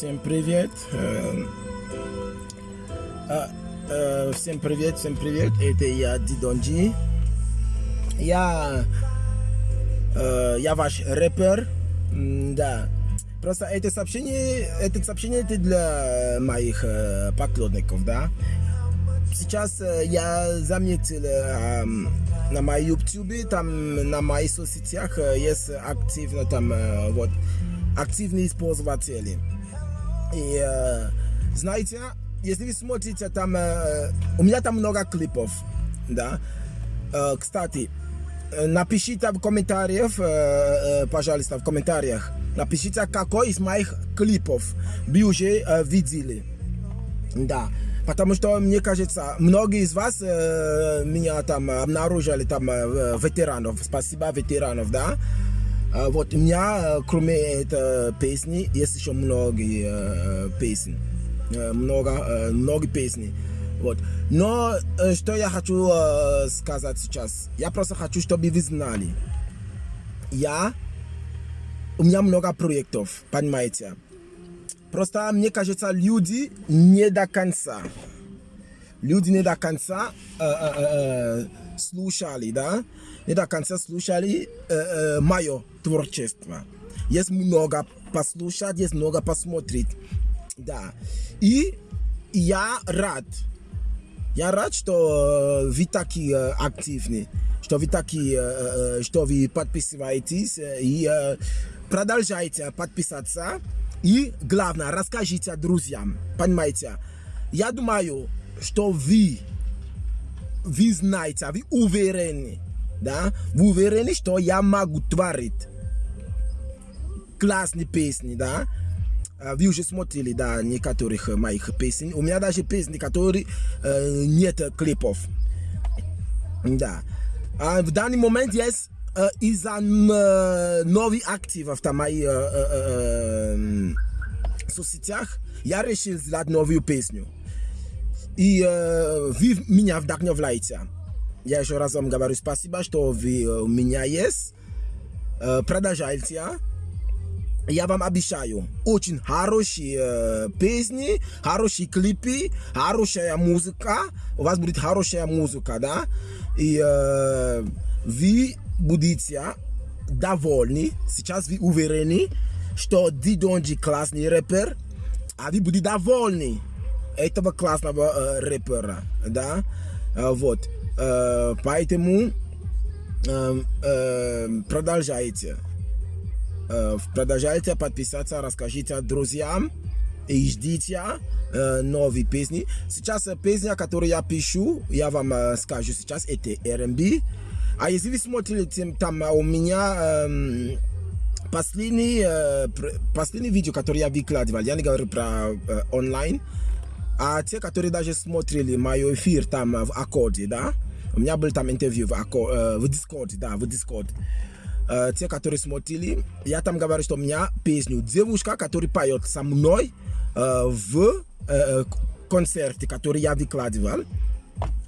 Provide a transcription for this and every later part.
Всем привет. Э, а, э, Всем привет, всем привет. Это я, Дидонджи. Я, э, я ваш рэпер. Да. Просто это сообщение, это сообщение это для моих поклонников, да. Сейчас я заметил ам, на моем YouTube, там на моих соцсетях есть активно там вот активные пользователи. И э, знаете, если вы смотрите там, э, у меня там много клипов, да. Э, кстати, напишите в комментариях, пожалуйста, в комментариях, напишите, какой из моих клипов вы уже видели. Да. Потому что, мне кажется, многие из вас меня там обнаружили, там, ветеранов. Спасибо, ветеранов, да. А вот у меня, э, кроме этой песни, есть еще многие э, песни. Э, много, много песни. Вот. Но что я хочу сказать сейчас? Я просто хочу, чтобы вы знали. Я, у меня много проектов, понимаете? Просто мне кажется, люди не до конца. Люди не до конца э, э, э, слушали, да? Не до конца слушали э, э, мое творчество. Есть много послушать, есть много посмотреть. Да. И я рад. Я рад, что вы такие активны, что вы такие, что вы подписываетесь и продолжайте подписаться. И главное, расскажите друзьям. Понимаете? Я думаю, что вы, вы знаете, вы уверены, да? Вы уверены, что я могу творить классные песни, да? А, Вы уже смотрели, да, некоторых э, моих песен. У меня даже песни, которые э, нет клипов. Да. А в данный момент есть э, из-за э, новых активов на моих э, э, э, соцсетях, я решил сделать новую песню. И э, вы меня вдохновляете. Я еще раз вам говорю спасибо, что вы у меня есть. Э, продолжайте. Я вам обещаю, очень хорошие э, песни, хорошие клипы, хорошая музыка. У вас будет хорошая музыка, да? И э, вы будете довольны. Сейчас вы уверены, что Дидонджи классный рэпер, а вы будете довольны этого классного э, рэпера, да? Э, вот. Э, поэтому э, э, продолжайте. Э, продолжайте подписаться, расскажите друзьям и ждите э, новые песни. Сейчас э, песня, которую я пишу, я вам э, скажу сейчас, это R&B. А если вы смотрите, там у меня э, последний, э, последний видео, который я выкладывал, я не говорю про э, онлайн, а те, которые даже смотрели мой эфир там в Аккорде, да, у меня был там интервью в, Аккор, э, в Discord, да, в Discord. Э, те, которые смотрели, я там говорю, что у меня песню девушка, которая поет со мной э, в э, концерте, который я выкладывал.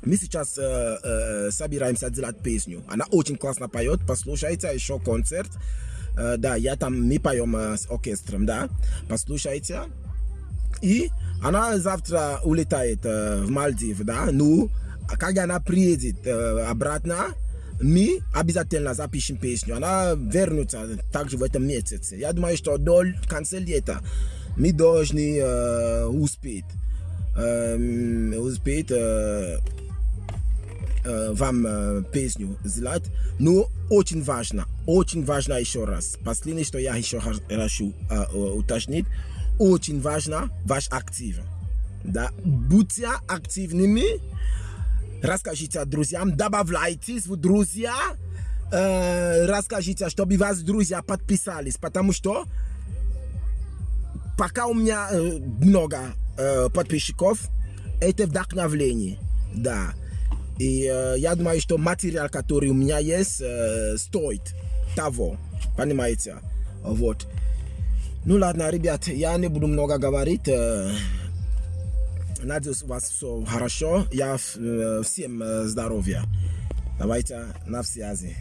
Мы сейчас э, э, собираемся делать песню. Она очень классно поет, послушайте еще концерт. Э, да, я там, мы поем э, с оркестром, да, послушайте. И она завтра улетает э, в Мальдив, да, ну, когда она приедет э, обратно, мы обязательно запишем песню. Она вернется также в этом месяце. Я думаю, что до конца лета мы должны э, успеть, э, успеть э, вам песню сделать. Но очень важно, очень важно еще раз. Последнее, что я еще хочу э, уточнить, очень важно ваш актив. Да? Будьте активными, расскажите друзьям, добавляйтесь в друзья, э, расскажите, чтобы вас друзья подписались, потому что пока у меня э, много э, подписчиков, это вдохновление, да. И э, я думаю, что материал, который у меня есть, э, стоит того, понимаете? Вот. Ну ладно, ребят, я не буду много говорить. Надеюсь, у вас все хорошо. Я всем здоровья. Давайте на связи.